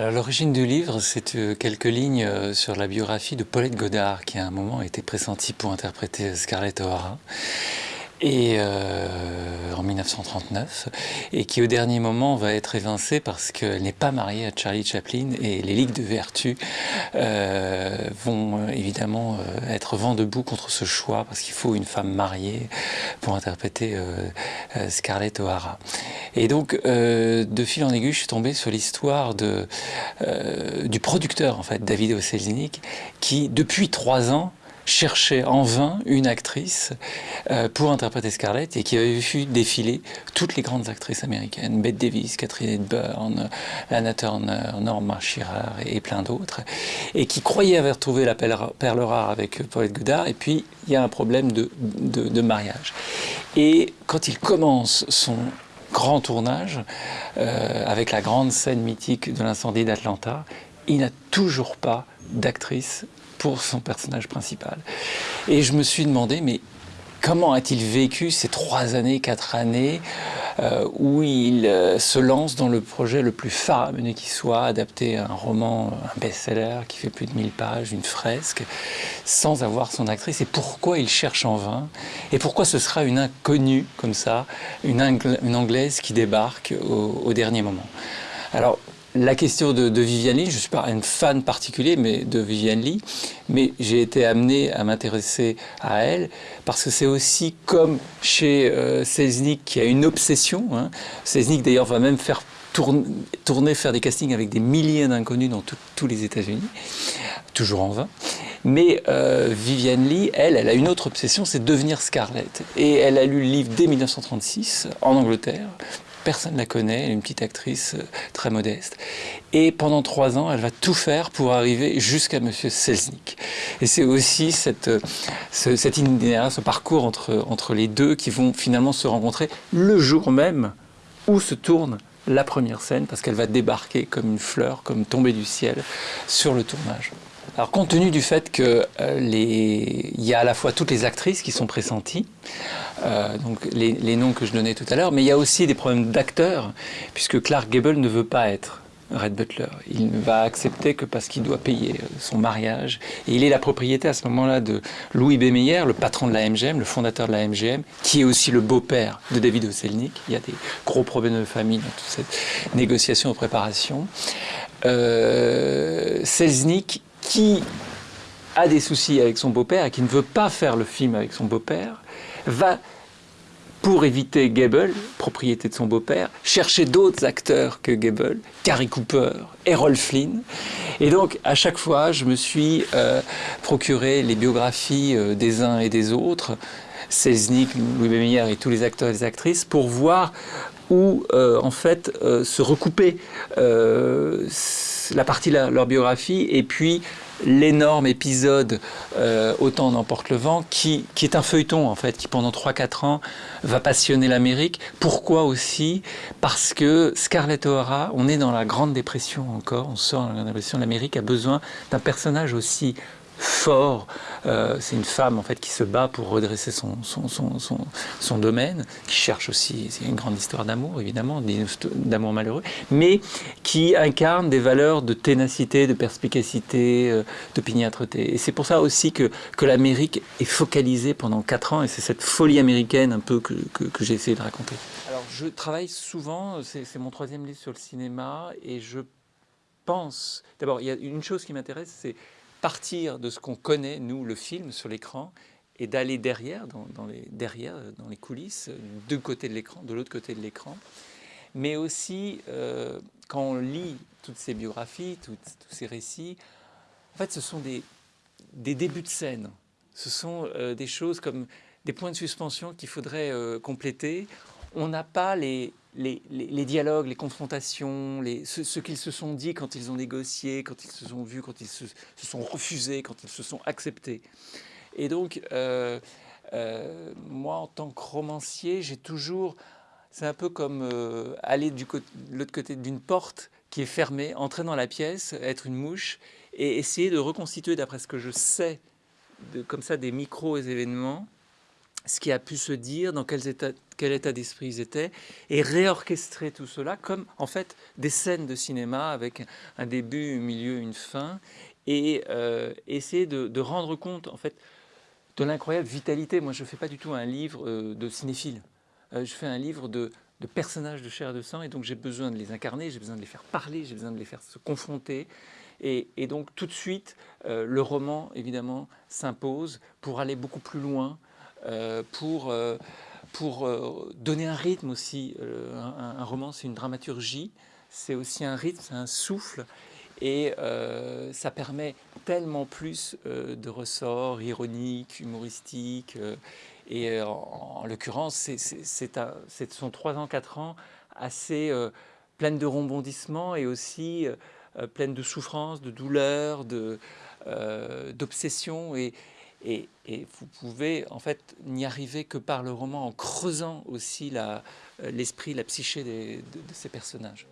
L'origine du livre, c'est euh, quelques lignes euh, sur la biographie de Paulette Godard, qui à un moment a été pressentie pour interpréter Scarlett O'Hara et euh, en 1939 et qui au dernier moment va être évincée parce qu'elle n'est pas mariée à Charlie Chaplin et les ligues de vertu euh, vont euh, évidemment euh, être vent debout contre ce choix parce qu'il faut une femme mariée pour interpréter euh, Scarlett O'Hara. Et donc de fil en aiguille je suis tombé sur l'histoire du producteur en fait David Oselznick qui depuis trois ans cherchait en vain une actrice euh, pour interpréter Scarlett et qui avait vu défiler toutes les grandes actrices américaines, Bette Davis, Catherine Hepburn, Lana Turner, Norma Shearer et plein d'autres, et qui croyait avoir trouvé la perle rare avec Paulette Goudard, et puis il y a un problème de mariage. Et quand il commence son grand tournage, euh, avec la grande scène mythique de l'incendie d'Atlanta, il n'a toujours pas d'actrice pour son personnage principal. Et je me suis demandé, mais comment a-t-il vécu ces trois années, quatre années euh, où il euh, se lance dans le projet le plus faramineux qui soit, adapter un roman, un best-seller qui fait plus de 1000 pages, une fresque, sans avoir son actrice, et pourquoi il cherche en vain, et pourquoi ce sera une inconnue comme ça, une, Angla une Anglaise qui débarque au, au dernier moment? Alors, la question de, de Viviane Lee, je ne suis pas un fan particulier mais de Viviane Lee, mais j'ai été amené à m'intéresser à elle parce que c'est aussi comme chez euh, Selznick qui a une obsession. Hein. Selznick d'ailleurs va même faire tourner, faire des castings avec des milliers d'inconnus dans tous les États-Unis, toujours en vain. Mais euh, Viviane Lee, elle, elle a une autre obsession, c'est devenir Scarlett. Et elle a lu le livre dès 1936 en Angleterre, personne ne la connaît, elle est une petite actrice euh, très modeste. Et pendant trois ans, elle va tout faire pour arriver jusqu'à Monsieur Selznick. Et c'est aussi cette, euh, ce, ce parcours entre, entre les deux qui vont finalement se rencontrer le jour même où se tourne la première scène, parce qu'elle va débarquer comme une fleur, comme tombée du ciel, sur le tournage. Alors compte tenu du fait qu'il euh, les... y a à la fois toutes les actrices qui sont pressenties, euh, donc les, les, noms que je donnais tout à l'heure, mais il y a aussi des problèmes d'acteurs, puisque Clark Gable ne veut pas être Red Butler. Il ne va accepter que parce qu'il doit payer euh, son mariage. Et il est la propriété à ce moment-là de Louis B. Meyer, le patron de la MGM, le fondateur de la MGM, qui est aussi le beau-père de David Oselnik. Il y a des gros problèmes de famille dans toute cette négociation et préparation. Euh, Selznick qui a des soucis avec son beau-père et qui ne veut pas faire le film avec son beau-père, va, pour éviter Gable, propriété de son beau-père, chercher d'autres acteurs que Gable, Cary Cooper, Errol Flynn. Et donc, à chaque fois, je me suis euh, procuré les biographies euh, des uns et des autres, Selznick, Louis B. Meyer et tous les acteurs et actrices, pour voir où, euh, en fait, euh, se recouper euh, la partie de leur biographie et puis l'énorme épisode Autant n'emporte le vent, qui, qui, est un feuilleton en fait, qui pendant 3-4 ans va passionner l'Amérique. Pourquoi aussi? Parce que Scarlett O'Hara, on est dans la Grande Dépression encore, on sort de la Grande Dépression, l'Amérique a besoin d'un personnage aussi fort. Euh, c'est une femme en fait qui se bat pour redresser son, son, son, domaine, qui cherche aussi, c'est une grande histoire d'amour évidemment, d'amour malheureux, mais qui incarne des valeurs de ténacité, de perspicacité, euh, d'opiniâtreté. Et c'est pour ça aussi que, que l'Amérique est focalisée pendant quatre ans, et c'est cette folie américaine un peu que, que j'ai essayé de raconter. Alors je travaille souvent, c'est mon troisième livre sur le cinéma, et je pense, d'abord il y a une chose qui m'intéresse, c'est partir de ce qu'on connaît, nous, le film, sur l'écran, et d'aller derrière dans, les, derrière, dans les coulisses, côté de l'autre côté de l'écran. Mais aussi, euh, quand on lit toutes ces biographies, tous ces récits, en fait, ce sont des, des débuts de scène. Ce sont euh, des choses comme des points de suspension qu'il faudrait euh, compléter. On n'a pas les, les, dialogues, les confrontations, ce, qu'ils se sont dit quand ils ont négocié, quand ils se sont vus, quand ils se, sont refusés, quand ils se sont acceptés. Et donc, euh, euh, moi, en tant que romancier, j'ai toujours... C'est un peu comme euh, aller de l'autre côté d'une porte qui est fermée, entrer dans la pièce, être une mouche, et essayer de reconstituer, d'après ce que je sais, de, comme ça, des micro-événements, ce qui a pu se dire, dans quels états quel état d'esprit ils étaient, et réorchestrer tout cela comme en fait des scènes de cinéma avec un début, un milieu, une fin, et euh, essayer de, rendre compte en fait de l'incroyable vitalité. Moi, je ne fais pas du tout un livre euh, de cinéphile. je fais un livre de, personnages de chair et de sang, et donc j'ai besoin de les incarner, j'ai besoin de les faire parler, j'ai besoin de les faire se confronter. Et, donc tout de suite, euh, le roman, évidemment, s'impose pour aller beaucoup plus loin, euh, pour, euh, pour donner un rythme aussi. Un, un, roman, c'est une dramaturgie, c'est aussi un rythme, c'est un souffle. Et ça permet tellement plus de ressorts ironiques, humoristiques. et en, l'occurrence, ce sont trois ans, quatre ans assez pleines de rebondissements et aussi euh, pleine de souffrance, de douleur, euh, d'obsession. et, et, vous pouvez en fait n'y arriver que par le roman en creusant aussi euh, l'esprit, la, psyché de ces personnages.